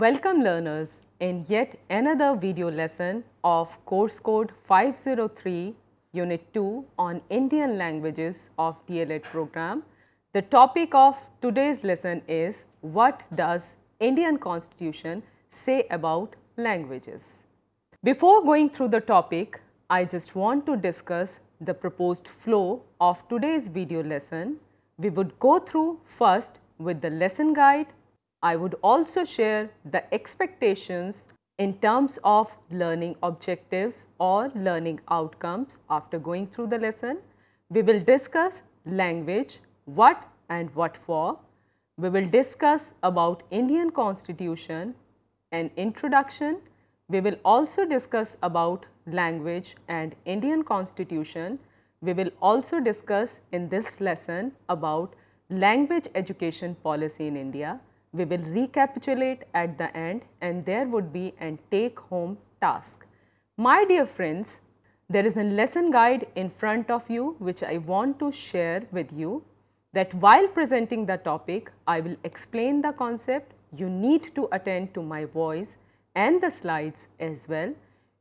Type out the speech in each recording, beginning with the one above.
Welcome learners in yet another video lesson of course code 503 unit 2 on Indian languages of DLED program. The topic of today's lesson is what does Indian constitution say about languages. Before going through the topic, I just want to discuss the proposed flow of today's video lesson. We would go through first with the lesson guide I would also share the expectations in terms of learning objectives or learning outcomes after going through the lesson. We will discuss language, what and what for. We will discuss about Indian constitution and introduction. We will also discuss about language and Indian constitution. We will also discuss in this lesson about language education policy in India we will recapitulate at the end and there would be an take home task. My dear friends, there is a lesson guide in front of you which I want to share with you that while presenting the topic, I will explain the concept. You need to attend to my voice and the slides as well.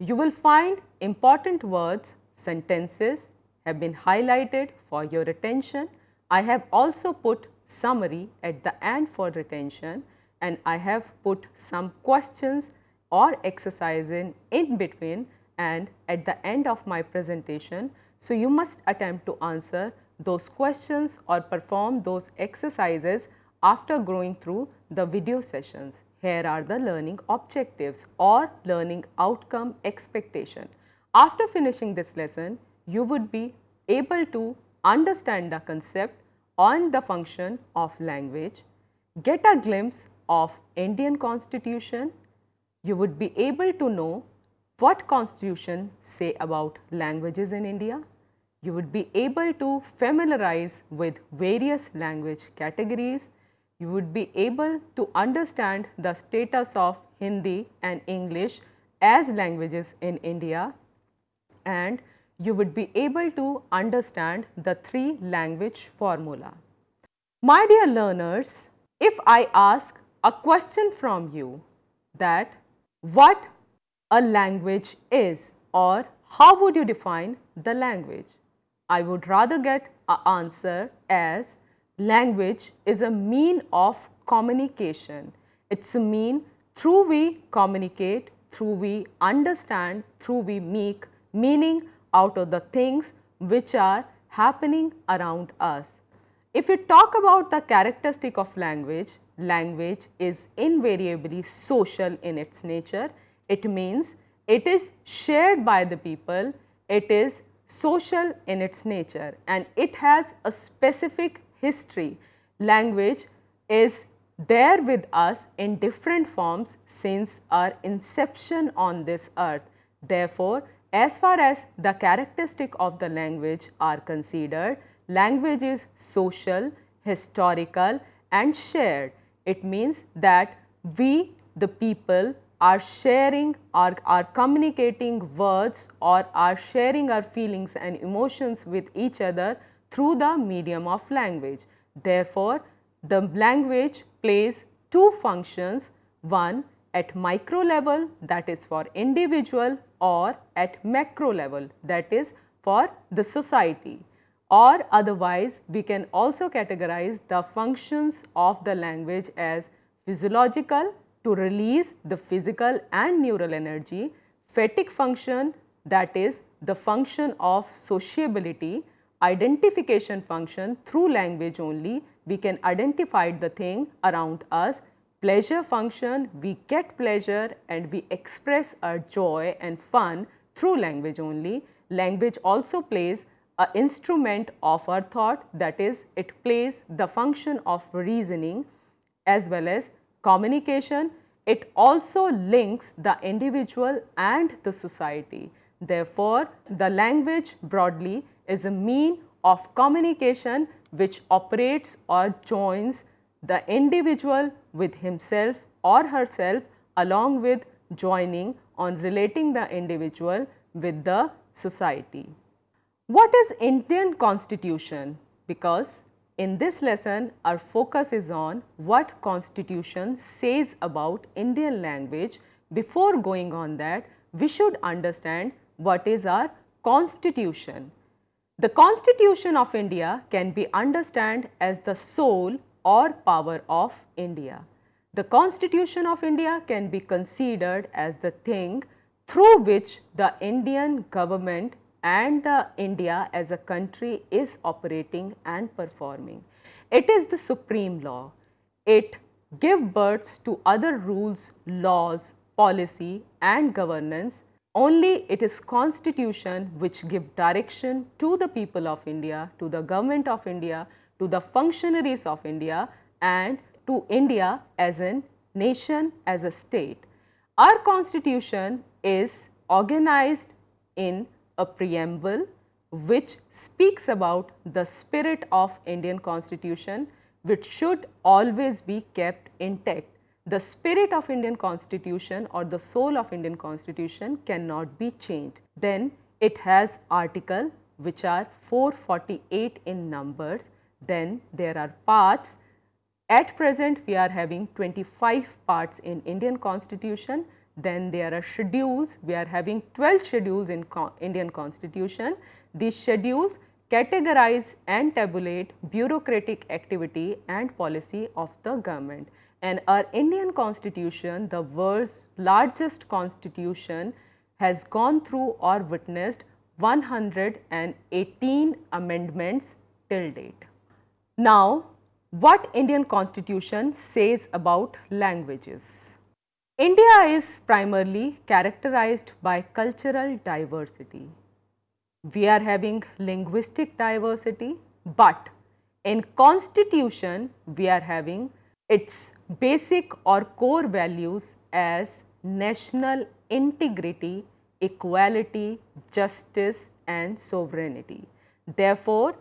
You will find important words, sentences have been highlighted for your attention. I have also put summary at the end for retention and I have put some questions or exercise in, in between and at the end of my presentation. So, you must attempt to answer those questions or perform those exercises after going through the video sessions. Here are the learning objectives or learning outcome expectation. After finishing this lesson, you would be able to understand the concept on the function of language, get a glimpse of Indian constitution, you would be able to know what constitution say about languages in India. You would be able to familiarize with various language categories. You would be able to understand the status of Hindi and English as languages in India and you would be able to understand the three language formula. My dear learners, if I ask a question from you that what a language is or how would you define the language? I would rather get an answer as language is a mean of communication. It's a mean through we communicate, through we understand, through we make meaning out of the things which are happening around us. If we talk about the characteristic of language, language is invariably social in its nature. It means it is shared by the people, it is social in its nature and it has a specific history. Language is there with us in different forms since our inception on this earth. Therefore, as far as the characteristic of the language are considered, language is social, historical and shared. It means that we the people are sharing or are communicating words or are sharing our feelings and emotions with each other through the medium of language. Therefore, the language plays two functions, one at micro level that is for individual or at macro level that is for the society. Or otherwise we can also categorize the functions of the language as physiological to release the physical and neural energy, phatic function that is the function of sociability, identification function through language only. We can identify the thing around us pleasure function, we get pleasure and we express our joy and fun through language only. Language also plays a instrument of our thought that is it plays the function of reasoning as well as communication. It also links the individual and the society. Therefore, the language broadly is a mean of communication which operates or joins the individual with himself or herself along with joining on relating the individual with the society. What is Indian constitution? Because in this lesson our focus is on what constitution says about Indian language. Before going on that, we should understand what is our constitution. The constitution of India can be understood as the soul or power of India. The constitution of India can be considered as the thing through which the Indian government and the India as a country is operating and performing. It is the supreme law. It gives birth to other rules, laws, policy and governance. Only it is constitution which give direction to the people of India, to the government of India, to the functionaries of India and to India as a nation, as a state. Our constitution is organized in a preamble which speaks about the spirit of Indian constitution which should always be kept intact. The spirit of Indian constitution or the soul of Indian constitution cannot be changed. Then it has article which are 448 in numbers. Then there are parts. At present we are having 25 parts in Indian constitution then there are schedules, we are having 12 schedules in Indian constitution. These schedules categorize and tabulate bureaucratic activity and policy of the government. And our Indian constitution, the world's largest constitution has gone through or witnessed 118 amendments till date. Now, what Indian constitution says about languages? India is primarily characterized by cultural diversity. We are having linguistic diversity, but in constitution we are having its basic or core values as national integrity, equality, justice and sovereignty. Therefore,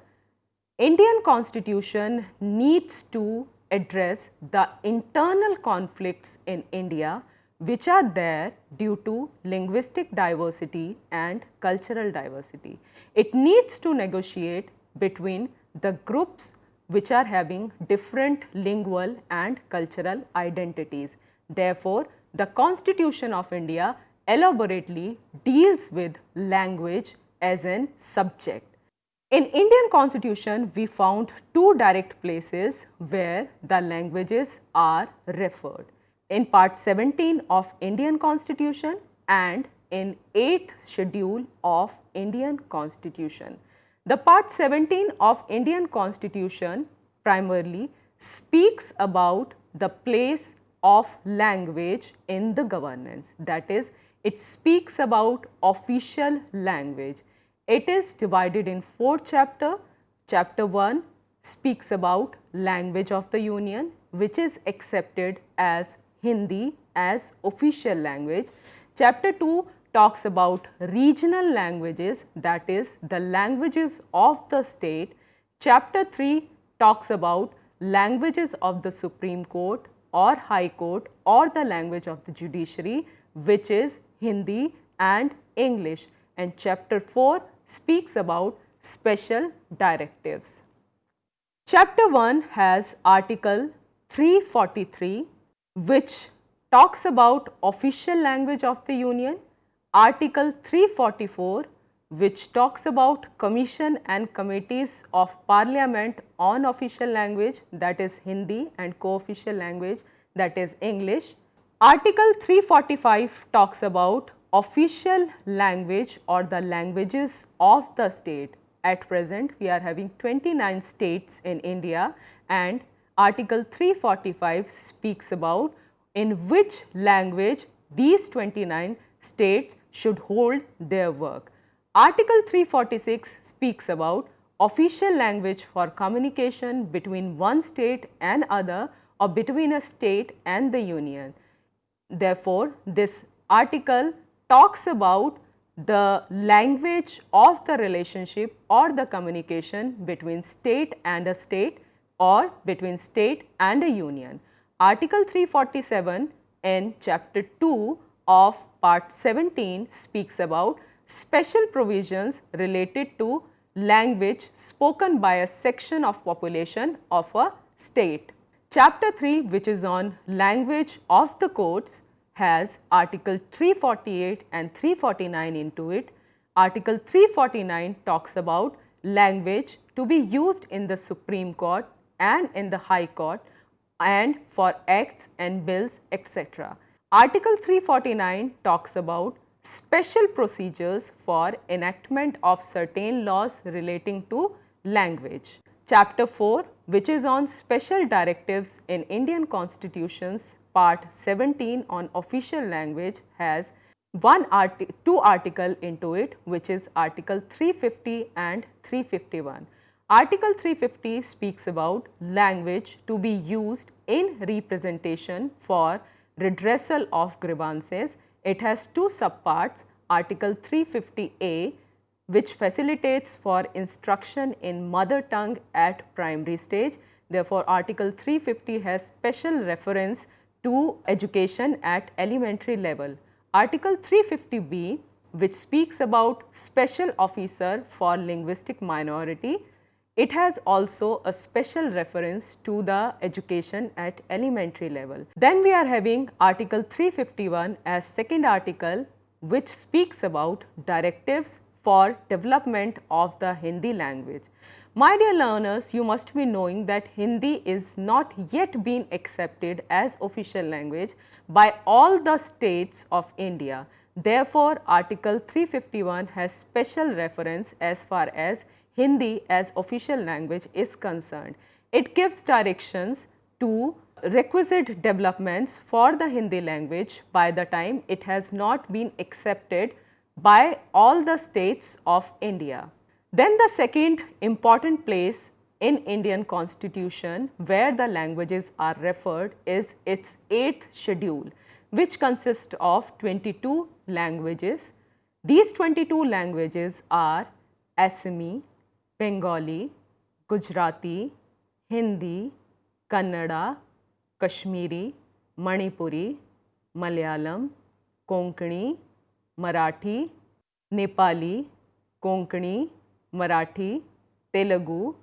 Indian constitution needs to address the internal conflicts in India which are there due to linguistic diversity and cultural diversity. It needs to negotiate between the groups which are having different lingual and cultural identities. Therefore, the constitution of India elaborately deals with language as an subject. In Indian constitution, we found two direct places where the languages are referred. In part 17 of Indian constitution and in 8th schedule of Indian constitution. The part 17 of Indian constitution primarily speaks about the place of language in the governance. That is, it speaks about official language it is divided in four chapter. Chapter 1 speaks about language of the union which is accepted as Hindi as official language. Chapter 2 talks about regional languages that is the languages of the state. Chapter 3 talks about languages of the Supreme Court or High Court or the language of the judiciary which is Hindi and English and chapter 4 speaks about special directives. Chapter 1 has article 343 which talks about official language of the union, article 344 which talks about commission and committees of parliament on official language that is Hindi and co-official language that is English. Article 345 talks about official language or the languages of the state. At present, we are having 29 states in India and article 345 speaks about in which language these 29 states should hold their work. Article 346 speaks about official language for communication between one state and other or between a state and the union. Therefore, this article talks about the language of the relationship or the communication between state and a state or between state and a union. Article 347 in chapter 2 of part 17 speaks about special provisions related to language spoken by a section of population of a state. Chapter 3 which is on language of the courts has article 348 and 349 into it. Article 349 talks about language to be used in the Supreme Court and in the High Court and for acts and bills etc. Article 349 talks about special procedures for enactment of certain laws relating to language. Chapter 4 which is on special directives in Indian constitutions part 17 on official language has one arti two article into it which is article 350 and 351. Article 350 speaks about language to be used in representation for redressal of grievances it has two subparts article 350A which facilitates for instruction in mother tongue at primary stage. Therefore, article 350 has special reference to education at elementary level. Article 350B which speaks about special officer for linguistic minority it has also a special reference to the education at elementary level. Then we are having article 351 as second article which speaks about directives for development of the Hindi language. My dear learners, you must be knowing that Hindi is not yet been accepted as official language by all the states of India. Therefore, article 351 has special reference as far as Hindi as official language is concerned. It gives directions to requisite developments for the Hindi language by the time it has not been accepted by all the states of India. Then the second important place in Indian constitution where the languages are referred is its 8th schedule which consists of 22 languages. These 22 languages are Assami, Bengali, Gujarati, Hindi, Kannada, Kashmiri, Manipuri, Malayalam, Konkani, Marathi, Nepali, Konkani, Marathi, Telugu,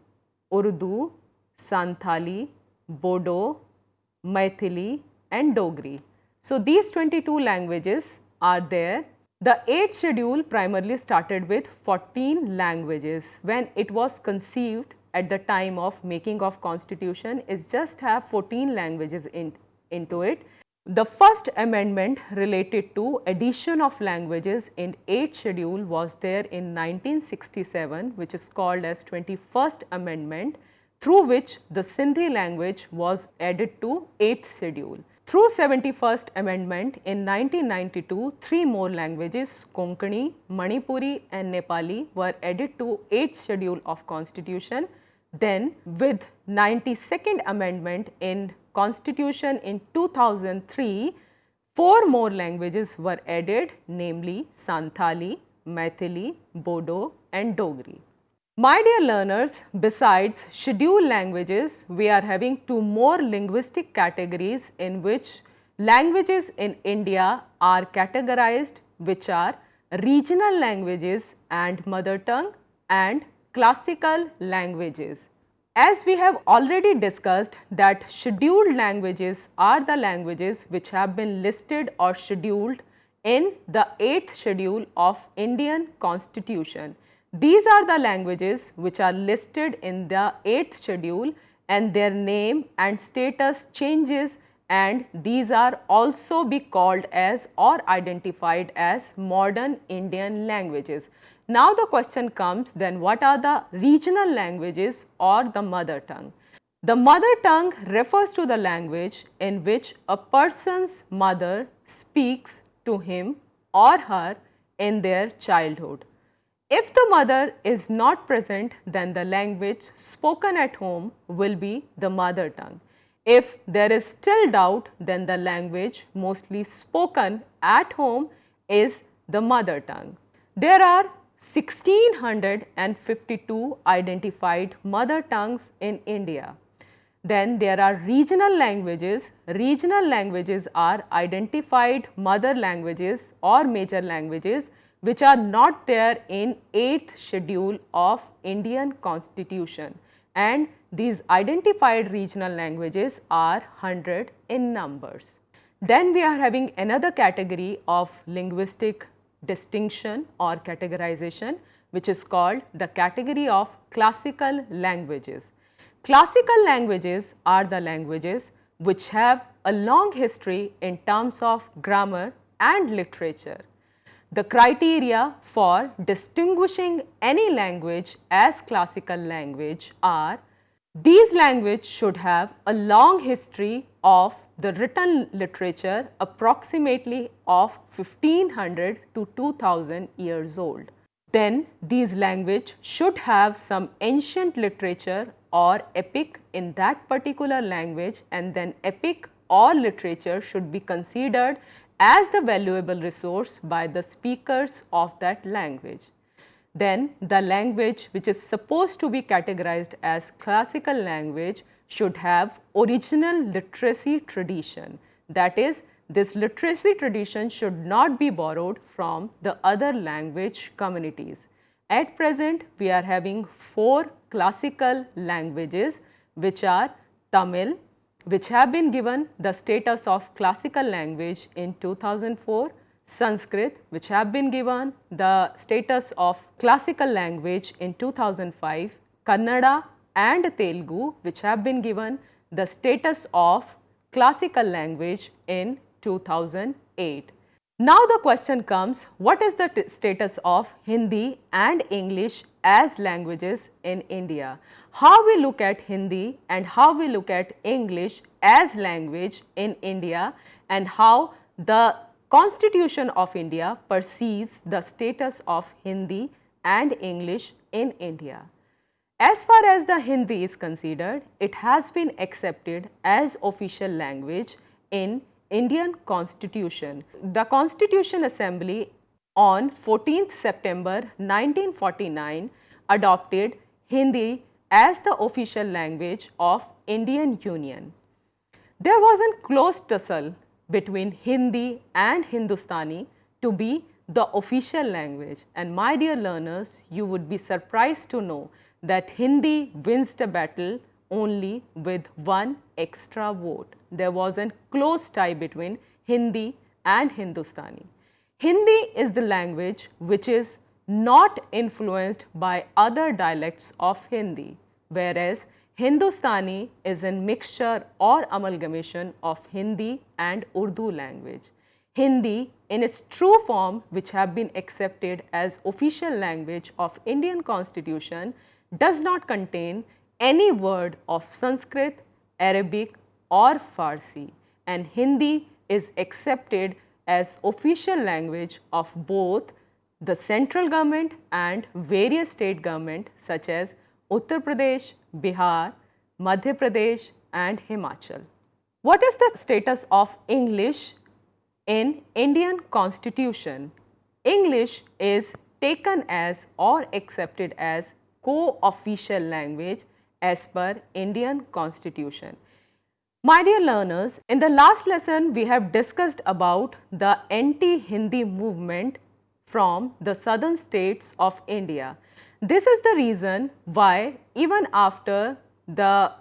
Urdu, Santhali, Bodo, Maithili and Dogri. So, these 22 languages are there the 8th schedule primarily started with 14 languages. When it was conceived at the time of making of constitution is just have 14 languages in, into it. The first amendment related to addition of languages in 8th schedule was there in 1967 which is called as 21st amendment through which the Sindhi language was added to 8th schedule. Through 71st amendment in 1992, three more languages Konkani, Manipuri and Nepali were added to 8th schedule of constitution. Then with 92nd amendment in constitution in 2003, four more languages were added namely Santhali, Maithili, Bodo and Dogri. My dear learners, besides scheduled languages, we are having two more linguistic categories in which languages in India are categorized which are regional languages and mother tongue and classical languages. As we have already discussed that scheduled languages are the languages which have been listed or scheduled in the 8th schedule of Indian constitution. These are the languages which are listed in the 8th schedule and their name and status changes and these are also be called as or identified as modern Indian languages. Now the question comes then what are the regional languages or the mother tongue? The mother tongue refers to the language in which a person's mother speaks to him or her in their childhood. If the mother is not present, then the language spoken at home will be the mother tongue. If there is still doubt, then the language mostly spoken at home is the mother tongue. There are 1652 identified mother tongues in India. Then there are regional languages. Regional languages are identified mother languages or major languages which are not there in 8th schedule of Indian constitution and these identified regional languages are 100 in numbers. Then we are having another category of linguistic distinction or categorization which is called the category of classical languages. Classical languages are the languages which have a long history in terms of grammar and literature. The criteria for distinguishing any language as classical language are these languages should have a long history of the written literature approximately of 1500 to 2000 years old. Then these language should have some ancient literature or epic in that particular language and then epic or literature should be considered as the valuable resource by the speakers of that language. Then the language which is supposed to be categorized as classical language should have original literacy tradition. That is this literacy tradition should not be borrowed from the other language communities. At present, we are having four classical languages which are Tamil, which have been given the status of classical language in 2004, Sanskrit which have been given the status of classical language in 2005, Kannada and Telugu which have been given the status of classical language in 2008. Now the question comes, what is the status of Hindi and English as languages in India? How we look at Hindi and how we look at English as language in India and how the constitution of India perceives the status of Hindi and English in India. As far as the Hindi is considered, it has been accepted as official language in Indian constitution. The Constitution Assembly on 14th September 1949 adopted Hindi as the official language of Indian Union. There was a close tussle between Hindi and Hindustani to be the official language and my dear learners you would be surprised to know that Hindi wins the battle only with one extra vote. There was a close tie between Hindi and Hindustani. Hindi is the language which is not influenced by other dialects of Hindi, whereas Hindustani is a mixture or amalgamation of Hindi and Urdu language. Hindi in its true form which have been accepted as official language of Indian constitution does not contain any word of Sanskrit, Arabic or Farsi and Hindi is accepted as official language of both the central government and various state government such as Uttar Pradesh, Bihar, Madhya Pradesh and Himachal. What is the status of English in Indian constitution? English is taken as or accepted as co-official language as per Indian constitution. My dear learners, in the last lesson we have discussed about the anti-Hindi movement from the southern states of India. This is the reason why even after the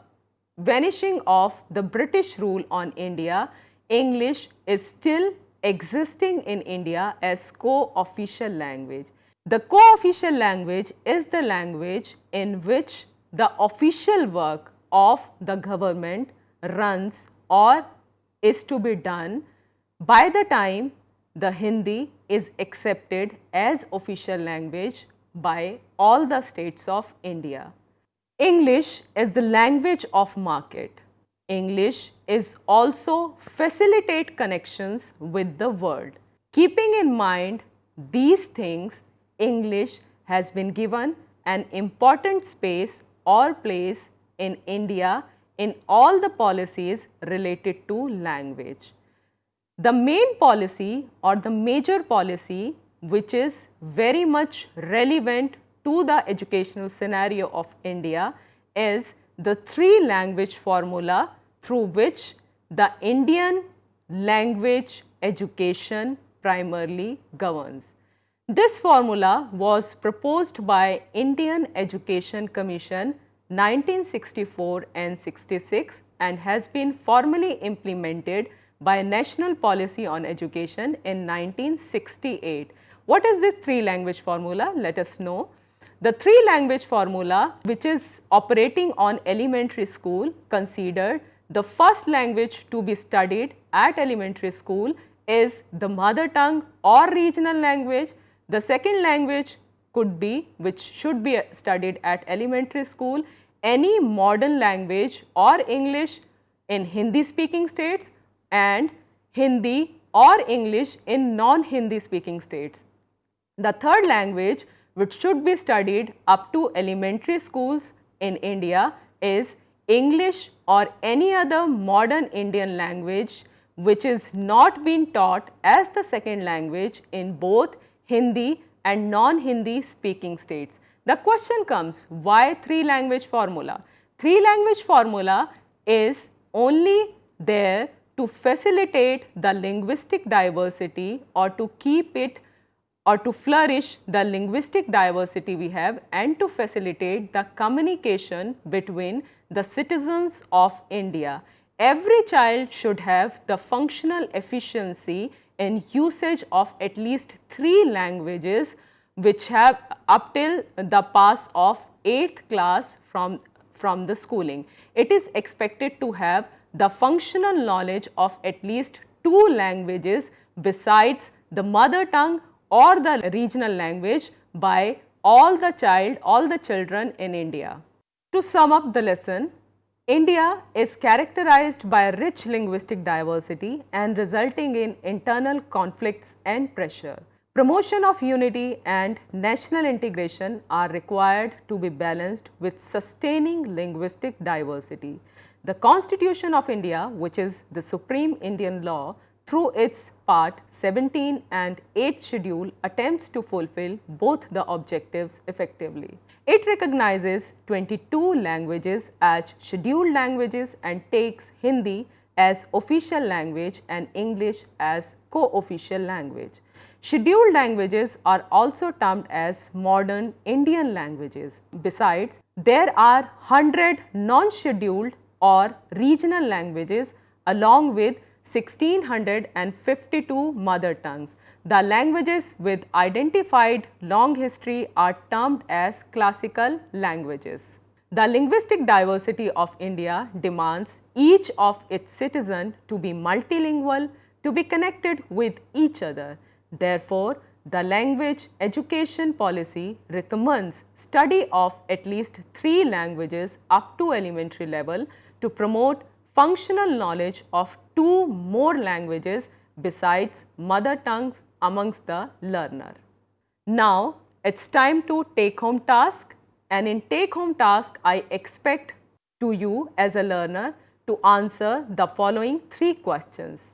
vanishing of the British rule on India, English is still existing in India as co-official language. The co-official language is the language in which the official work of the government runs or is to be done by the time the Hindi is accepted as official language by all the states of India. English is the language of market. English is also facilitate connections with the world. Keeping in mind these things, English has been given an important space or place in India in all the policies related to language. The main policy or the major policy which is very much relevant to the educational scenario of India is the three language formula through which the Indian language education primarily governs. This formula was proposed by Indian Education Commission 1964 and 66 and has been formally implemented by National Policy on Education in 1968. What is this three language formula? Let us know. The three language formula which is operating on elementary school considered the first language to be studied at elementary school is the mother tongue or regional language. The second language could be which should be studied at elementary school any modern language or English in Hindi speaking states and Hindi or English in non-Hindi speaking states. The third language which should be studied up to elementary schools in India is English or any other modern Indian language which is not being taught as the second language in both Hindi and non-Hindi speaking states. The question comes why three language formula? Three language formula is only there to facilitate the linguistic diversity or to keep it or to flourish the linguistic diversity we have and to facilitate the communication between the citizens of India. Every child should have the functional efficiency in usage of at least three languages which have up till the pass of 8th class from, from the schooling. It is expected to have the functional knowledge of at least two languages besides the mother tongue or the regional language by all the child, all the children in India. To sum up the lesson, India is characterized by rich linguistic diversity and resulting in internal conflicts and pressure. Promotion of unity and national integration are required to be balanced with sustaining linguistic diversity. The Constitution of India, which is the supreme Indian law, through its part 17 and 8th schedule attempts to fulfill both the objectives effectively. It recognizes 22 languages as scheduled languages and takes Hindi as official language and English as co-official language. Scheduled languages are also termed as modern Indian languages. Besides, there are 100 non-scheduled or regional languages along with 1652 mother tongues. The languages with identified long history are termed as classical languages. The linguistic diversity of India demands each of its citizen to be multilingual, to be connected with each other. Therefore, the language education policy recommends study of at least three languages up to elementary level to promote functional knowledge of two more languages besides mother tongues amongst the learner. Now, it is time to take home task and in take home task I expect to you as a learner to answer the following three questions.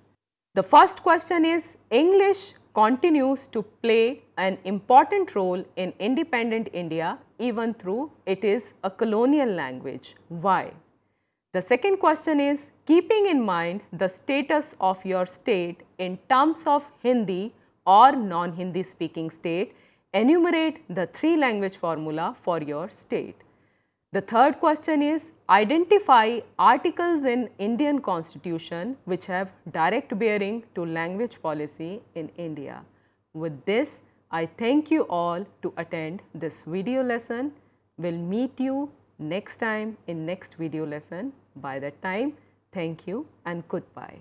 The first question is English continues to play an important role in independent India even though it is a colonial language. Why? The second question is keeping in mind the status of your state in terms of Hindi or non-Hindi speaking state, enumerate the three language formula for your state. The third question is identify articles in Indian constitution which have direct bearing to language policy in India. With this, I thank you all to attend this video lesson. We will meet you next time in next video lesson. By that time, thank you and goodbye.